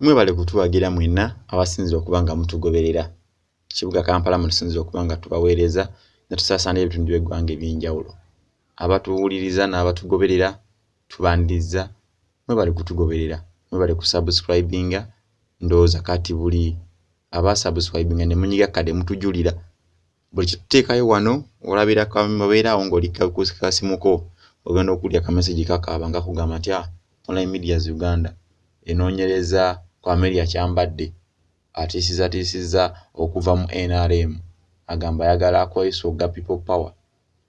mwebale kutuwagira mwena abasinzire okuba nga mutugoberera. Kibuga kampala mutusinzire okuba nga tubaweereza netusaasanya ebitundu by'eggwanga eby'enjawulo. Abatuwuliriza n'abatugoberera tubaniriza mwebale kutugoberera mwebale kusubscribinga ndowooza kati buli abasubscribinga ne munyiga kade mutujulira. Buli kituteekayo wano olabira obeeraawo ng'oli kasimuko ogenda okulya kamesagi kakaaba nga kugamba nti ah, online medias uganda enoonyereza ku ameria kyambadde atiisizatiisizza okuva mu nrm agamba ayagala akwesa ogga people power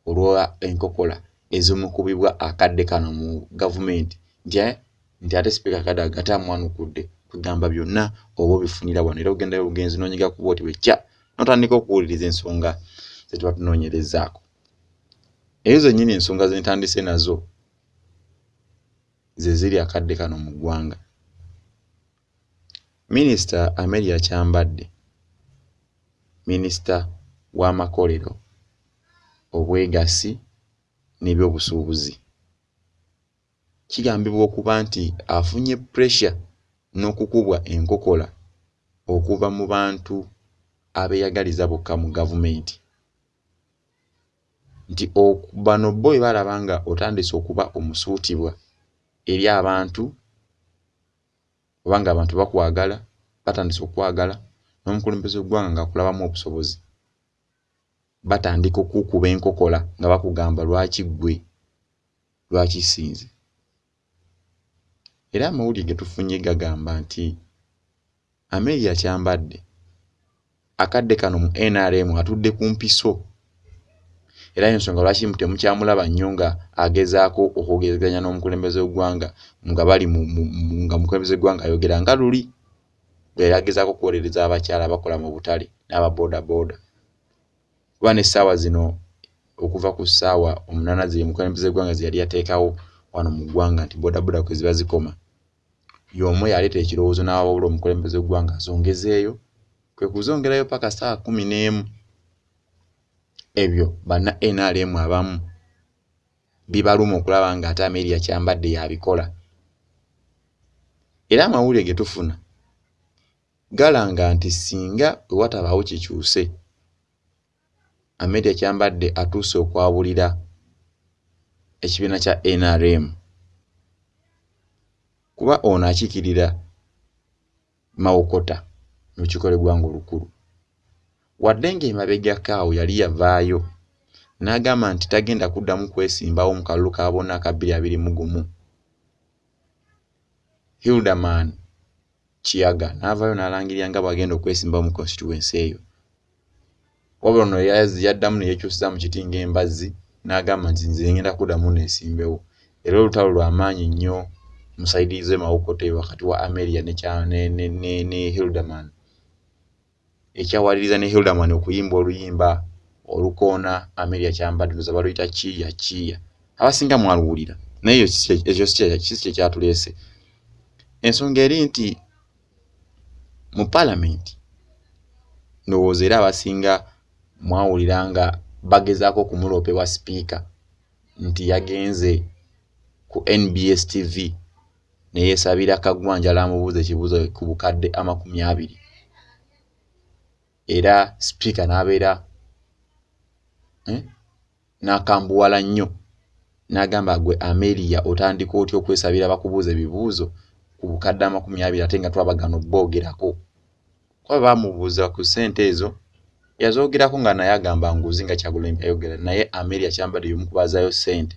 olwa enkokola ezimukubibwa akadde kano mu gavumenti. Nti eh, nti ate sipiika kadde agate amwanukudde kugamba byonna oba obifunira wano era ogendayo obugenzi noonyiga kuba oti bwekya notandika okuwuliriza ensonga zetuba tunoonyerezaako eyo zennyini ensonga zentandise nazo ze ziri akadde kano mu ggwanga minisita ameria kyambadde minisita w'amakolero obwegasi n'ebyobusuubuzi. Kigambibwa okuba nti afunye pressure n'okukubwa enkokola okuva mu bantu abeeyagaliza bokka mu gavumenti. Nti bano bo bwe balaba nga otandise okuba omusuutibwa eri abantu obanga abantu bakwagala batandise okwagala n'omukulembeze w'eggwanga ngaakulabamu obusobozi. Batandika okukuba enkokola nga bakugamba lwaki ggwe? Lwaki sinze? Era amawulire ge tufunye gagamba nti ameria kyambadde akadde kano mu nrm atudde ku mpiso era ensonga lwaki temukyamulaba nnyo nga agezaako okwogezeganya n'omukulembeze w'eggwanga nga bali nga mukulembeze w'eggwanga ayogera nga luli yali agezaako okuwolereza abakyala abakola mu butale n'ababooda booda kuba n'essaawa zino okuva ku ssaawa omunaana ze mukulembeze w'eggwanga ze yali yateekawo wano mu ggwanga nti booda booda kwe ziba zikoma y'omu yaleeta ekirowoozo n'awabula omukulembeze w'eggwanga azongezeeyo kwe kuzongerayo paka ssaawa kumi n'emu ebyo banna nrm abamu bibaluma okulaba nga ate ameria kyambadde yabikola. Era amawulire ge tufuna galanga nti singa wewatabaawo kikyuse ameria kyambadde atuuse okwabulira ekibiina kya nrm kuba ono akiikirira mawokota mu lukiiko lw'eggwanga olukulu wadde ng'emabegako awo yali yavaayo n'agamba nti tagenda kuddamu kwesimbawo mu kalulu ka bonna aka bbiri abiri mu gumu. Hildaman kiyaga n'avaayo n'alangirira nga bw'agenda okwesimbawo mu constituensi eyo. Wabula ono yaddamu neyekyusiza mu kiti ng'embazzi n'agamba nti nze ngenda kuddamu neesimbewo. Era olutalo lw'amaanyi nnyo musaidize mawokota eyo wakati wa ameria ne hildaman ekyawaliriza ne hildaman okuyimba oluyimba olukoona ameria kyambadde ndoza baluyita kiya kiya abasinga mwaluwulira naye ekyo si kyekyatuleese ensonga eri nti mu paalamenti ndowooza era abasinga mwawulira nga bagezaako okumuloopewa sipiika nti yagenze ku nbs tv neyeesabira kagwanja lamubuuza ekibuuzo ku bukadde amakumi abiri era sipiika n'abeera eh, n'akambuwala nnyo n'agamba gwe ameriya otandika otya okwesabira bakubuuza ebibuuzo ku bukadde amakumi abiri ate nga twabagana obboogerako kuba baamubuuza ku ssente ezo yazoogerako nga naye agamba nguzi nga kyagulembe ayogera naye ameria kyambadde yomukubazaayo ssente.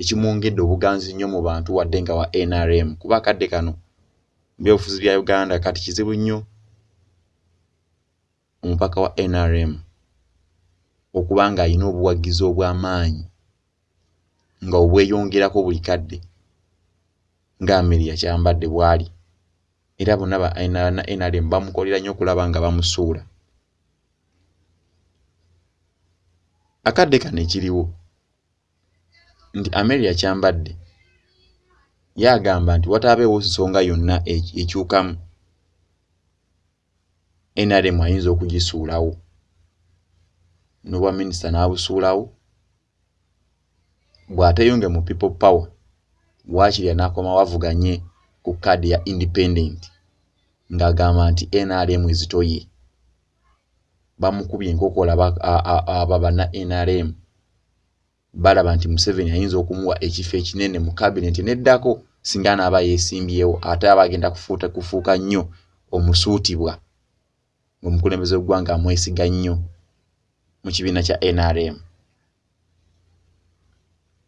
Ekimwongedde obuganzi nnyo mu bantu wadde nga wa nrm kuba akadde kano byobufuzi bya uganda kati kizibu nnyo omupaka wa nrm okuba nga alina obuwagizi obw'amaanyi nga obweyongerako buli kadde nga ameria kyambadde bwali. Era bonna ba nrm bamukolera nnyo okulaba nga bamusuula. Akadde kano ekiriwo nti ameria kyambadde yaagamba nti wataabeewo nsonga yonna ekyukamu nrm ayinza okugisuulawo. N'obwa minisita n'abusuulawo. Bw'ateyonge mu people power waakiri anaakoma wavuganye ku kaadi ya independent ng'agamba nti nrm ezitoye. Bamukubye enkokola aba banna nrm balaba nti museveni ayinza okumuwa ekifo ekinene mu kabineti neddako singa naaba yeesimbyewo ate aba agenda kufuuka nnyo omusuutibwa ngaomukulembeze weggwanga amwesiga nnyo mu kibiina kya nrm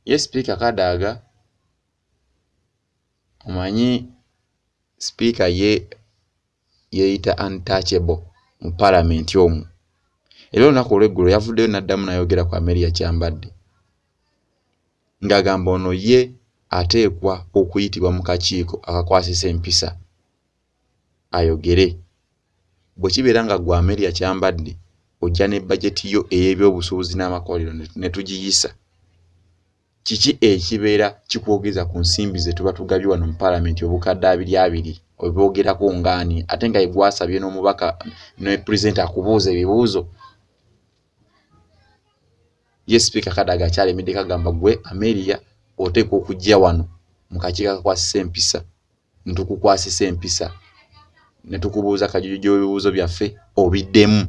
ye sipiika kadaaga omanyi sipiika ye yeeyita untouchable mu paalamenti omwo era olunaku olweggulo yavuddeyo n'addamu nayogera ku ameria kyambadde ng'agamba ono ye ateekwa okuyitibwa mu kakiiko akakwasisa empisa ayogere bwe kibeera nga gwe ameria kyambadde ojja ne bajeti yo ey'ebyobusuubuzi n'amakolero ne tugiyisa. Kiki ekibeera kikwogeza ku nsimbi ze tuba tugabye wano mu paalamenti obukadde abiri abiri obwogerako ngaani ate nga egwasabye n'omubaka ne pulezidenti akubuuza ebibuuzo. Ye sipiika kadaga akyalemedde kagamba gwe ameria oteekwa okujja wano mu kakiiko akakwasisa empisa ntukukwasisa empisa ne tukubuuza kajujujo w'ebibuuzo byaffe obiddemu.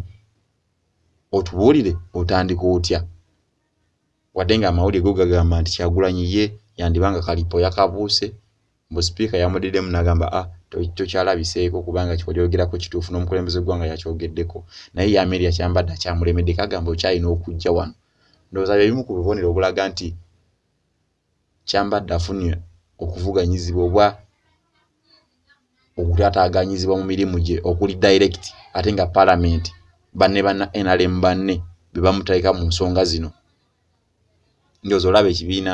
Otubuulire otandika otya? Wadde nga amawulire go gagamba nti kyagulanyi ye yandibanga kalipo yakabuuse mbu sipiika yamudiddemu n'agamba a ah, tokyalabiseeko kubanga kikojoogerako kituufu n'omukulembeze gwanga yakyogeddeko naye ye ameria kyambadde akyamulemedde kagamba okyalina okujja wano. Ndowooza bye bimu ku bubonero obulaga nti kyambadde afunye okuvuganyizibwa obwa okutataganyizibwa mu mirimu gye okuli direct ate nga paalamenti banne banna nrm banne be bamuteeka mu nsonga zino. Ndowooza olaba ekibiina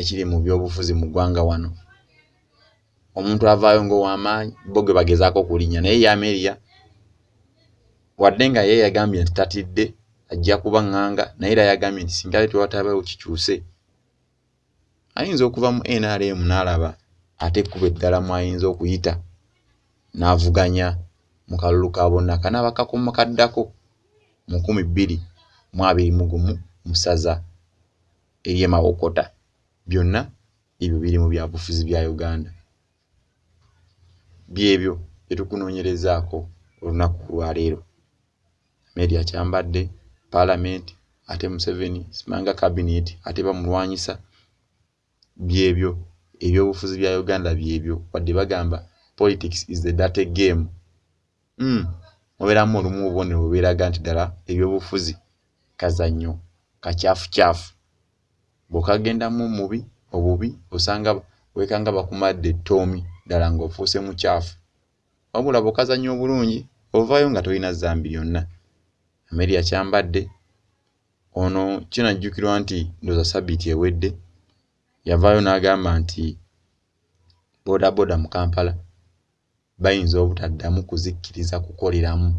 ekiri mu byobufuzi mu ggwanga wano. Omuntu avaayo ngaowamaanyi bo ge bagezaako okulinnya naye yameeriya wadde nga ye yagambye nti tatidde ajja kuba ŋŋanga naye era yagambye nti singa letewatabawo kikyuse ayinza okuva mu nrm n'alaba ate ekkuba eddala mu ayinza okuyita n'avuganya mu kalulu ka bonna kanaaba kakoma kaddako mu nkumi bbiri mu abiri mu gumu musaza eryemawokota byonna ebyo biri mu byabufuzi bya uganda. Byebyo byetukunoonyerezaako olunaku lwaleero media kyambadde paalamenti ate museveni simanga kabinet ate bamulwanyisa. Byebyo ebyobufuzi bya uganda byebyo wadde bagamba politics is the data game. Mm. mubeeramu olumu obubonero bwebeeraga nti ddala ebyobufuzi kazannyo kakyafukyafu bw'okagendamu mubi obubi osanga wekanga bakumadde ettoomi ddala ng'ofuuse mukyafu wabula bw'okazannyo obulungi ovaayo nga tolina zambi lyonna ameria kyambadde ono kinajjukirwa nti ndoza sabiiti ewedde yavaayo n'agamba nti bodaboda mu kampala bayinza obutaddamu kuzikkiriza kukoleramu.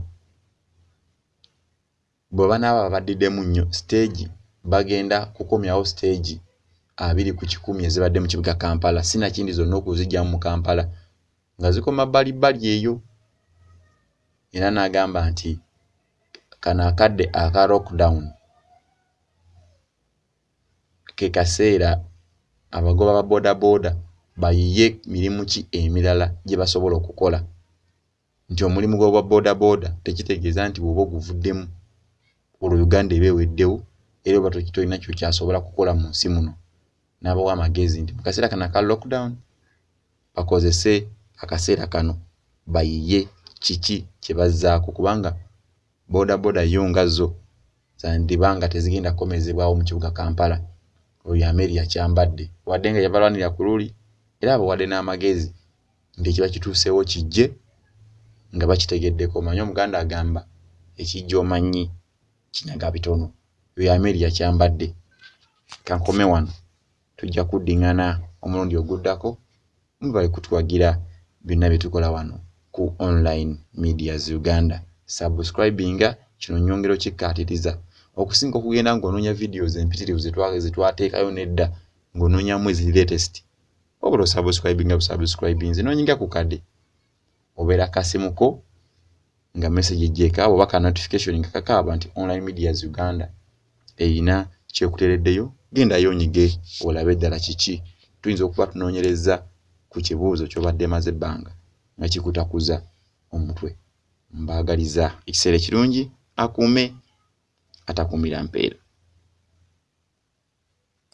Bwe banaaba babaddiddemu nnyo siteegi bagenda kukomyawo siteegi abiri ku kikumi ezibadde mu kibuga kampala. Sinakindi zonna okuzijjamu mu kampala. Nga zikoma bbalibbali eyo. Era n'agamba nti kano akadde aka lockdown. Ke kaseera abagoba ba boodabooda bayiye mirimu ki emirala gye basobola okukola. Nti omulimu gw'obwa boodabooda tekitegeeza nti bw'oba oguvuddemu olwo uganda eba eweddewo era oba tolina kyo kyasobola kukola mu nsi muno n'abawa amagezi nti mu kaseera kano aka lockdown bakozese akaseera kano bayiye kiki kye bazzaako? Kubanga boodabooda yo nga zo zandibanga tezigenda kukomezebwawo mu kibuga kampala oyo ameria kyambadde. Wadde nga yabalwanira ku luli era abawadde n'amagezi nti ekiba kituuseewo kijje nga bakitegeddeko. Omanye omuganda agamba ekijja omanyi kinyaga bitono oyo ameria kyambadde kankome wano tujja kuddiŋŋana omulundi oguddako mubale kutuwagira byonna bye tukola wano ku online medias uganda. Subscribinga kino nyongero kikkaatiriza. Okusinga okugenda ng'onoonya videos empitirivu zetwateekayo nedda ng'onoonyamu eziri latest wabula osubscribinga busubscribinze noonyiga ku kade obeera kasimuko nga message ejjeeka oba ka notification nga kakaaba nti online medias uganda erina kyekutereddeyo genda yoonyige olabe eddala kiki? Tuyinza okuba tunoonyereza ku kibuuzo ky'obadde maze ebbanga nga kikutakuza omutwe. Mbaagaliza ekiseera ekirungi akuume atakuumira mpeera